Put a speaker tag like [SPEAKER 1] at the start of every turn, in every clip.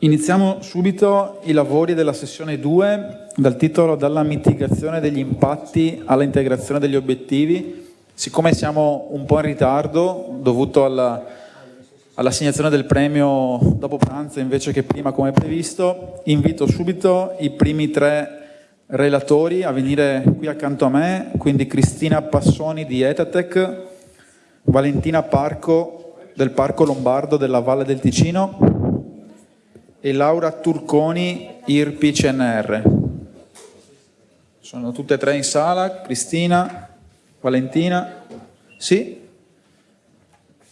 [SPEAKER 1] Iniziamo subito i lavori della sessione 2 dal titolo Dalla mitigazione degli impatti alla integrazione degli obiettivi. Siccome siamo un po' in ritardo dovuto all'assegnazione all del premio dopo pranzo invece che prima come previsto, invito subito i primi tre relatori a venire qui accanto a me, quindi Cristina Passoni di Etatec, Valentina Parco del Parco Lombardo della Valle del Ticino e Laura Turconi, IRPI CNR. Sono tutte e tre in sala, Cristina, Valentina, sì?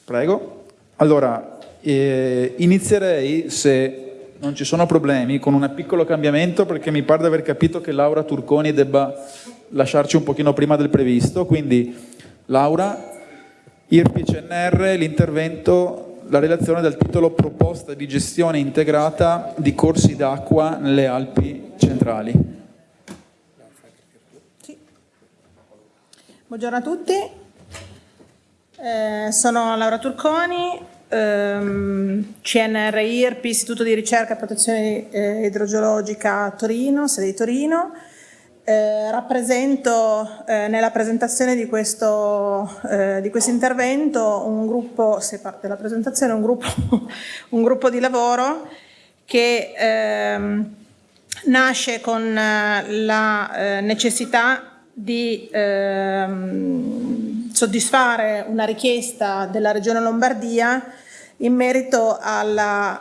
[SPEAKER 1] Prego. Allora, eh, inizierei, se non ci sono problemi, con un piccolo cambiamento perché mi pare di aver capito che Laura Turconi debba lasciarci un pochino prima del previsto, quindi Laura, IRPI CNR, l'intervento la relazione dal titolo Proposta di gestione integrata di corsi d'acqua nelle Alpi centrali.
[SPEAKER 2] Sì. Buongiorno a tutti, eh, sono Laura Turconi, ehm, CNR IRP, Istituto di Ricerca e Protezione eh, Idrogeologica Torino, sede di Torino. Eh, rappresento eh, nella presentazione di questo, eh, di questo, intervento un gruppo, se parte della presentazione, un gruppo, un gruppo di lavoro che ehm, nasce con eh, la eh, necessità di ehm, soddisfare una richiesta della Regione Lombardia in merito alla,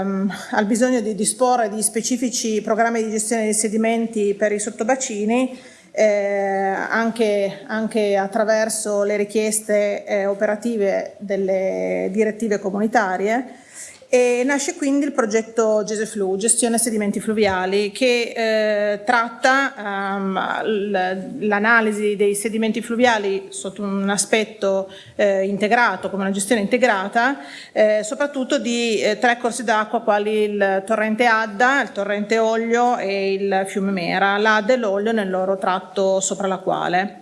[SPEAKER 2] ehm, al bisogno di disporre di specifici programmi di gestione dei sedimenti per i sottobacini eh, anche, anche, attraverso le richieste eh, operative delle direttive comunitarie e nasce quindi il progetto GESEFLU, Gestione Sedimenti Fluviali, che eh, tratta um, l'analisi dei sedimenti fluviali sotto un aspetto eh, integrato, come una gestione integrata, eh, soprattutto di eh, tre corsi d'acqua quali il torrente Adda, il torrente Oglio e il fiume Mera, l'Adda e l'Oglio nel loro tratto sopra la quale.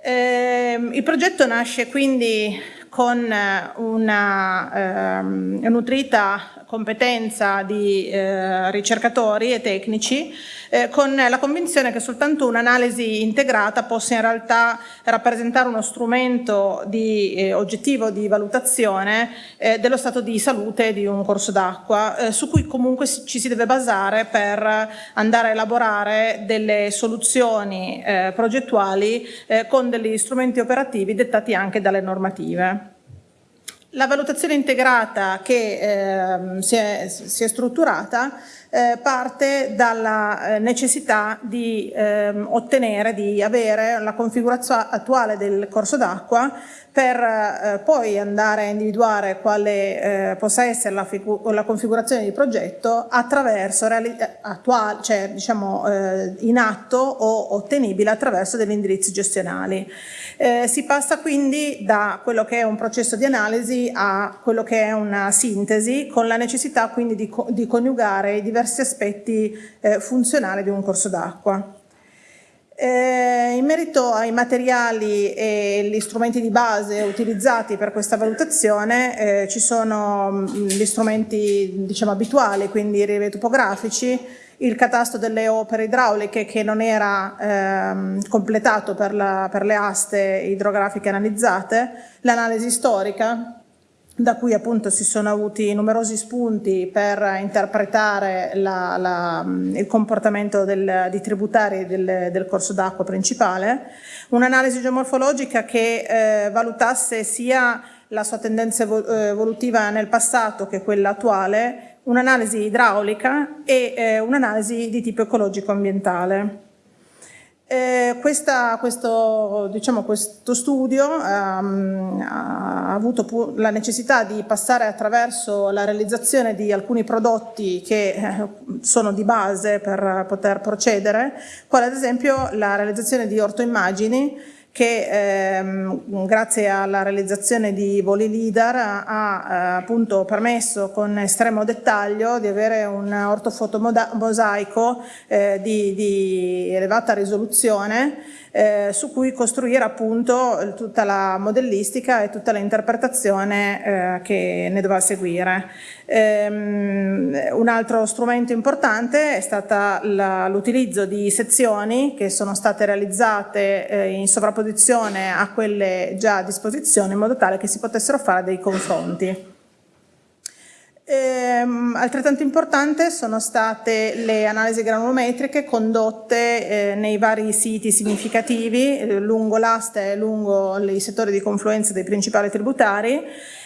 [SPEAKER 2] Ehm, il progetto nasce quindi con una ehm, nutrita competenza di eh, ricercatori e tecnici eh, con la convinzione che soltanto un'analisi integrata possa in realtà rappresentare uno strumento di, eh, oggettivo di valutazione eh, dello stato di salute di un corso d'acqua eh, su cui comunque ci si deve basare per andare a elaborare delle soluzioni eh, progettuali con degli strumenti operativi dettati anche dalle normative. La valutazione integrata che eh, si, è, si, è, strutturata eh, parte dalla eh, necessità di ehm, ottenere, di avere la configurazione attuale del corso d'acqua per eh, poi andare a individuare quale eh, possa essere la, la, configurazione di progetto attraverso attuale, cioè diciamo eh, in atto o ottenibile attraverso degli indirizzi gestionali. Eh, si passa quindi da quello che è un processo di analisi a quello che è una sintesi con la necessità quindi di, di coniugare i diversi aspetti eh, funzionali di un corso d'acqua. Eh, in merito ai materiali e gli strumenti di base utilizzati per questa valutazione eh, ci sono mm, gli strumenti diciamo, abituali, quindi i rilievi topografici, il catasto delle opere idrauliche che non era ehm, completato per, la, per le aste idrografiche analizzate, l'analisi storica, da cui appunto si sono avuti numerosi spunti per interpretare la, la, il comportamento del, di tributari del, del corso d'acqua principale, un'analisi geomorfologica che eh, valutasse sia la sua tendenza eh, evolutiva nel passato che quella attuale, un'analisi idraulica e eh, un'analisi di tipo ecologico-ambientale. Eh, questa, questo, diciamo, questo, studio um, ha avuto la necessità di passare attraverso la realizzazione di alcuni prodotti che eh, sono di base per poter procedere, quale ad esempio la realizzazione di ortoimmagini che ehm, grazie alla realizzazione di voli LIDAR ha, eh, appunto permesso con estremo dettaglio di avere un ortofotomosaico eh, di, di elevata risoluzione eh, su cui costruire appunto tutta la modellistica e tutta l'interpretazione eh, che ne dovrà seguire. Ehm, un altro strumento importante è stato l'utilizzo di sezioni che sono state realizzate eh, in sovrapposizione a quelle già a disposizione in modo tale che si potessero fare dei confronti. Ehm, altrettanto importante sono state le analisi granulometriche condotte eh, nei vari siti significativi eh, lungo l'asta e lungo i settori di confluenza dei principali tributari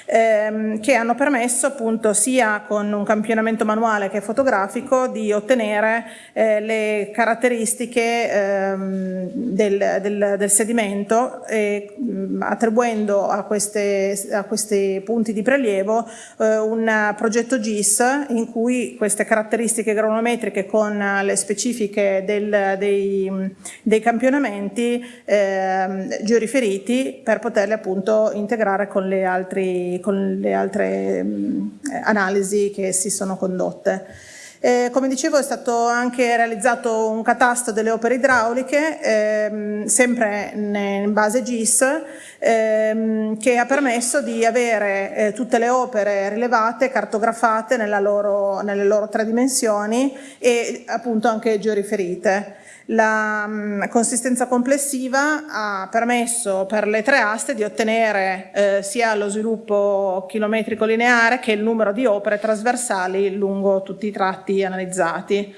[SPEAKER 2] ehm, che hanno permesso appunto sia con un campionamento manuale che fotografico di ottenere eh, le caratteristiche ehm, del, del, del, sedimento e attribuendo a, queste, a, questi punti di prelievo eh, un progetto GIS in cui queste caratteristiche granulometriche con le specifiche del, dei, dei, campionamenti eh, georiferiti per poterli appunto integrare con le con le altre mh, analisi che si sono condotte. Eh, come dicevo è stato anche realizzato un catasto delle opere idrauliche, ehm, sempre in base GIS, ehm, che ha permesso di avere eh, tutte le opere rilevate, cartografate loro, nelle loro tre dimensioni e appunto anche georiferite. La mh, consistenza complessiva ha permesso per le tre aste di ottenere eh, sia lo sviluppo chilometrico lineare che il numero di opere trasversali lungo tutti i tratti analizzati.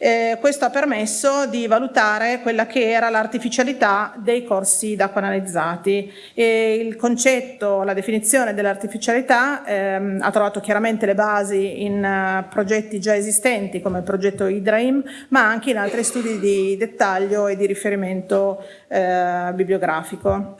[SPEAKER 2] Eh, questo ha permesso di valutare quella che era l'artificialità dei corsi d'acqua analizzati. E il concetto, la definizione dell'artificialità ehm, ha trovato chiaramente le basi in uh, progetti già esistenti come il progetto IDRAIM, ma anche in altri studi di dettaglio e di riferimento eh, bibliografico.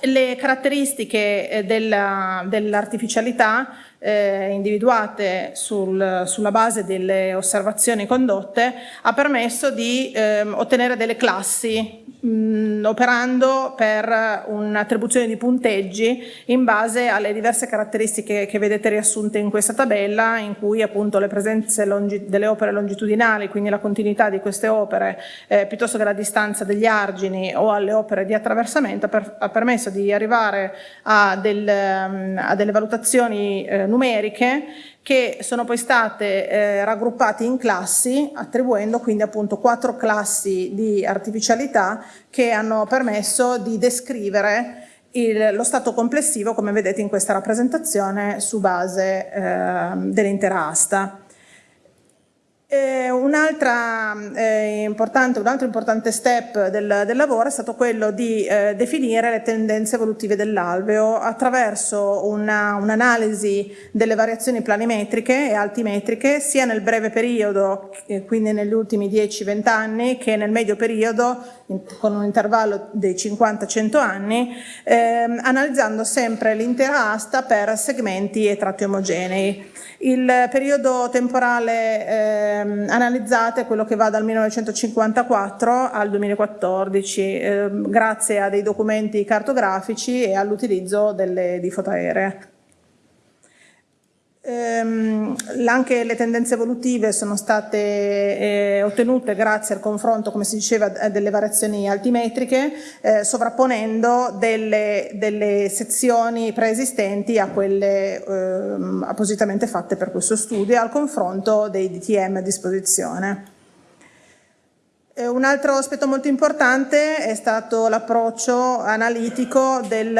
[SPEAKER 2] Le caratteristiche eh, dell'artificialità eh, individuate sul, sulla base delle osservazioni condotte ha permesso di eh, ottenere delle classi mh, operando per un'attribuzione di punteggi in base alle diverse caratteristiche che vedete riassunte in questa tabella in cui appunto le presenze delle opere longitudinali, quindi la continuità di queste opere eh, piuttosto che la distanza degli argini o alle opere di attraversamento per, ha permesso di arrivare a, del, a delle valutazioni eh, numeriche che sono poi state eh, raggruppate in classi, attribuendo quindi appunto quattro classi di artificialità che hanno permesso di descrivere il, lo stato complessivo, come vedete in questa rappresentazione, su base eh, dell'intera asta. Eh, un, eh, importante, un, altro importante step del, del, lavoro è stato quello di eh, definire le tendenze evolutive dell'alveo attraverso un'analisi un delle variazioni planimetriche e altimetriche sia nel breve periodo, quindi negli ultimi 10-20 anni, che nel medio periodo in, con un intervallo dei 50-100 anni, ehm, analizzando sempre l'intera asta per segmenti e tratti omogenei. Il periodo temporale ehm, analizzato è quello che va dal 1954 al 2014, ehm, grazie a dei documenti cartografici e all'utilizzo di fotoaeree. Ehm, anche le tendenze evolutive sono state eh, ottenute grazie al confronto, come si diceva, delle variazioni altimetriche, eh, sovrapponendo delle, delle, sezioni preesistenti a quelle eh, appositamente fatte per questo studio, al confronto dei DTM a disposizione. Eh, un altro aspetto molto importante è stato l'approccio analitico del,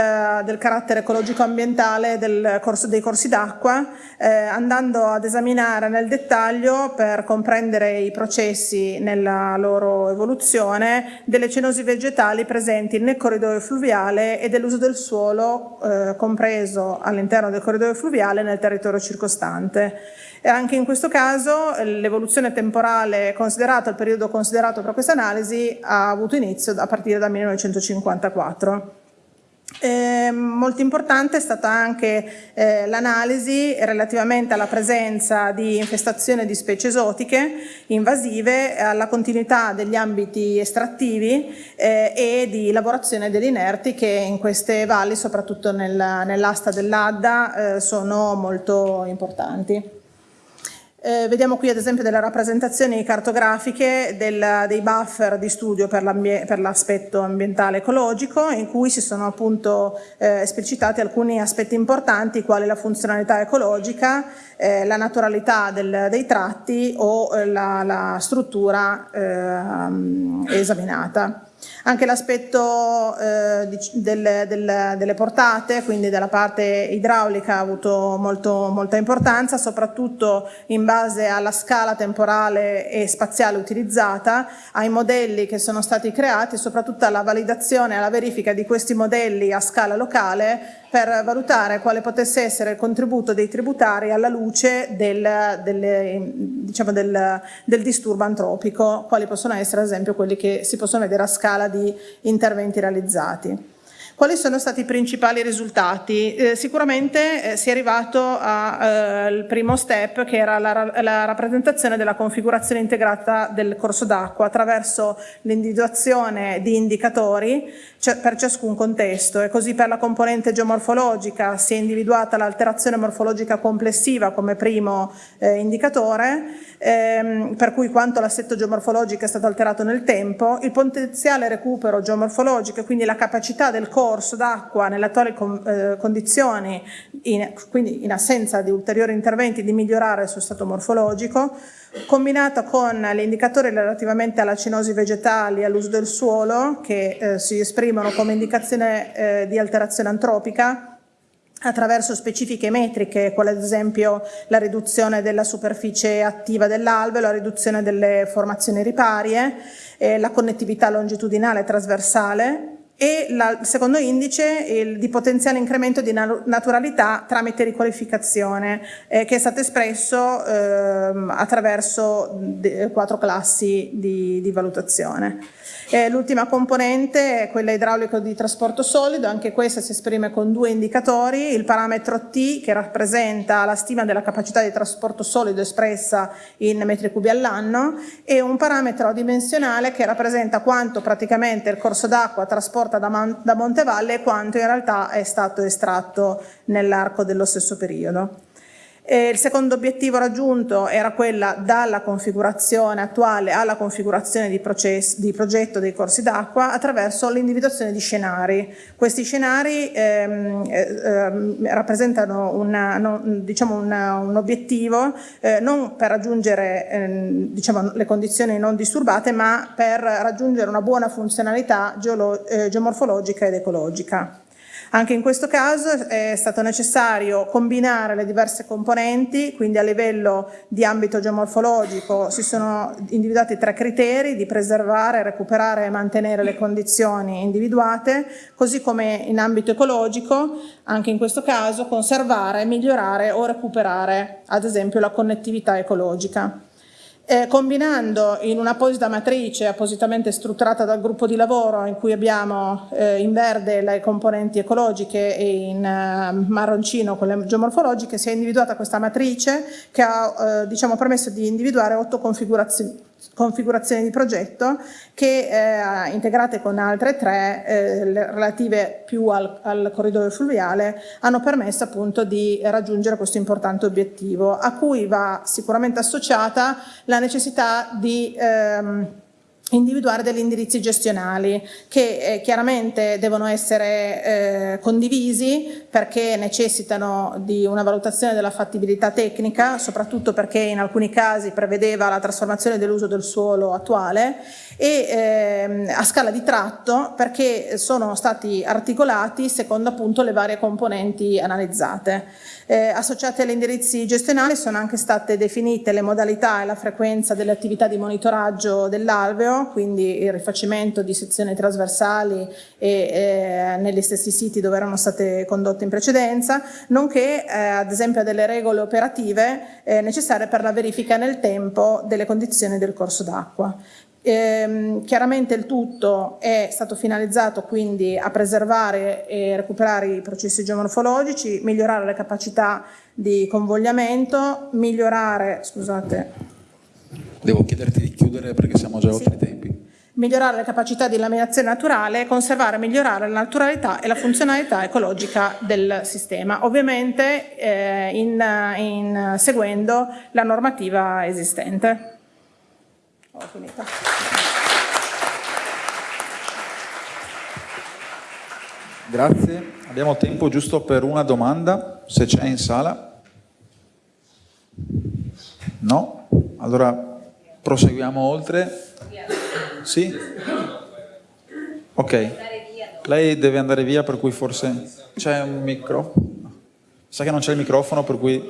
[SPEAKER 2] del, carattere ecologico-ambientale dei corsi d'acqua, eh, andando ad esaminare nel dettaglio per comprendere i processi nella loro evoluzione delle cenosi vegetali presenti nel corridoio fluviale e dell'uso del suolo eh, compreso all'interno del corridoio fluviale nel territorio circostante. E anche in questo caso eh, l'evoluzione temporale considerata, il periodo considerato per questa analisi ha avuto inizio a partire dal 1954. Eh, molto importante è stata anche eh, l'analisi relativamente alla presenza di infestazione di specie esotiche invasive, alla continuità degli ambiti estrattivi eh, e di lavorazione degli inerti che in queste valli, soprattutto nel, nell'asta dell'Adda, eh, sono molto importanti. Eh, vediamo qui ad esempio delle rappresentazioni cartografiche del, dei buffer di studio per l'aspetto ambientale ecologico in cui si sono appunto eh, esplicitati alcuni aspetti importanti quali la funzionalità ecologica, eh, la naturalità del, dei tratti o eh, la, la struttura ehm, esaminata. Anche l'aspetto eh, del, del, delle portate, quindi della parte idraulica, ha avuto molto, molta importanza, soprattutto in base alla scala temporale e spaziale utilizzata, ai modelli che sono stati creati soprattutto alla validazione e alla verifica di questi modelli a scala locale per valutare quale potesse essere il contributo dei tributari alla luce del, del, diciamo del, del disturbo antropico, quali possono essere ad esempio quelli che si possono vedere a scala di interventi realizzati. Quali sono stati i principali risultati? Eh, sicuramente eh, si è arrivato al eh, primo step che era la, la, rappresentazione della configurazione integrata del corso d'acqua attraverso l'individuazione di indicatori per ciascun contesto e così per la componente geomorfologica si è individuata l'alterazione morfologica complessiva come primo eh, indicatore ehm, per cui quanto l'assetto geomorfologico è stato alterato nel tempo, il potenziale recupero geomorfologico e quindi la capacità del corso d'acqua nelle attuali eh, condizioni, in, quindi in assenza di ulteriori interventi, di migliorare il suo stato morfologico, combinato con gli indicatori relativamente alla cinosi vegetali e all'uso del suolo che eh, si esprimono come indicazione eh, di alterazione antropica, attraverso specifiche metriche, quale ad esempio la riduzione della superficie attiva dell'albero, la riduzione delle formazioni riparie, eh, la connettività longitudinale trasversale e la, il secondo indice il, di potenziale incremento di naturalità tramite riqualificazione eh, che è stato espresso eh, attraverso quattro classi di, di valutazione. Eh, L'ultima componente è quella idraulico di trasporto solido, anche questa si esprime con due indicatori, il parametro T che rappresenta la stima della capacità di trasporto solido espressa in metri cubi all'anno e un parametro dimensionale che rappresenta quanto praticamente il corso d'acqua trasporta da, da Montevalle quanto in realtà è stato estratto nell'arco dello stesso periodo. E il secondo obiettivo raggiunto era quella dalla configurazione attuale alla configurazione di, processo, di progetto dei corsi d'acqua attraverso l'individuazione di scenari. Questi scenari ehm, ehm, rappresentano una, no, diciamo una, un obiettivo eh, non per raggiungere ehm, diciamo, le condizioni non disturbate ma per raggiungere una buona funzionalità eh, geomorfologica ed ecologica. Anche in questo caso è stato necessario combinare le diverse componenti, quindi a livello di ambito geomorfologico si sono individuati tre criteri di preservare, recuperare e mantenere le condizioni individuate, così come in ambito ecologico, anche in questo caso conservare, migliorare o recuperare ad esempio la connettività ecologica. Eh, combinando in un'apposita matrice appositamente strutturata dal gruppo di lavoro in cui abbiamo eh, in verde le componenti ecologiche e in eh, marroncino quelle geomorfologiche, si è individuata questa matrice che ha eh, diciamo, permesso di individuare otto configurazioni configurazioni di progetto che eh, integrate con altre tre eh, relative più al, al, corridoio fluviale hanno permesso appunto di raggiungere questo importante obiettivo a cui va sicuramente associata la necessità di ehm, individuare degli indirizzi gestionali che eh, chiaramente devono essere eh, condivisi perché necessitano di una valutazione della fattibilità tecnica, soprattutto perché in alcuni casi prevedeva la trasformazione dell'uso del suolo attuale e ehm, a scala di tratto perché sono stati articolati secondo appunto le varie componenti analizzate. Eh, associate agli indirizzi gestionali sono anche state definite le modalità e la frequenza delle attività di monitoraggio dell'alveo, quindi il rifacimento di sezioni trasversali e, eh, negli stessi siti dove erano state condotte in precedenza, nonché eh, ad esempio delle regole operative eh, necessarie per la verifica nel tempo delle condizioni del corso d'acqua. Ehm, chiaramente il tutto è stato finalizzato quindi a preservare e recuperare i processi geomorfologici, migliorare le capacità di convogliamento, migliorare, scusate.
[SPEAKER 1] Devo chiederti di chiudere perché siamo già
[SPEAKER 2] sì.
[SPEAKER 1] oltre i tempi.
[SPEAKER 2] migliorare le capacità di laminazione naturale, conservare e migliorare la naturalità e la funzionalità ecologica del sistema, ovviamente eh, in, in, seguendo la normativa esistente. Ho finito.
[SPEAKER 1] Grazie, abbiamo tempo giusto per una domanda, se c'è in sala. No? Allora proseguiamo oltre. Sì? Ok. Lei deve andare via, per cui forse c'è un microfono. Sa che non c'è il microfono, per cui...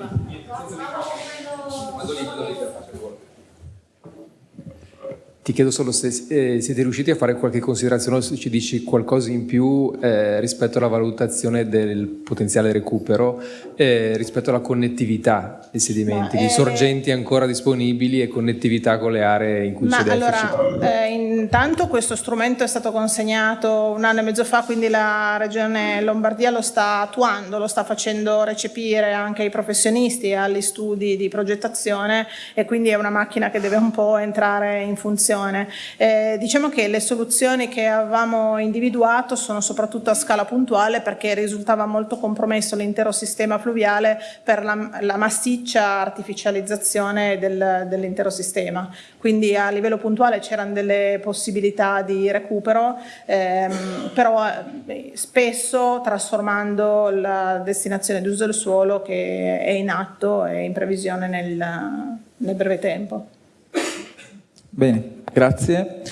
[SPEAKER 3] Ti chiedo solo se eh, siete riusciti a fare qualche considerazione, se ci dici qualcosa in più eh, rispetto alla valutazione del potenziale recupero, eh, rispetto alla connettività dei sedimenti, di eh, sorgenti ancora disponibili e connettività con le aree in cui c'è deficit.
[SPEAKER 2] Allora, eh, intanto questo strumento è stato consegnato un anno e mezzo fa, quindi la Regione Lombardia lo sta attuando, lo sta facendo recepire anche ai professionisti e agli studi di progettazione e quindi è una macchina che deve un po' entrare in funzione soluzione. Eh, diciamo che le soluzioni che avevamo individuato sono soprattutto a scala puntuale perché risultava molto compromesso l'intero sistema fluviale per la, la massiccia artificializzazione del, dell'intero sistema. Quindi a livello puntuale c'erano delle possibilità di recupero, ehm, però eh, spesso trasformando la destinazione d'uso del suolo che è in atto e in previsione nel, nel breve tempo.
[SPEAKER 1] Bene, grazie.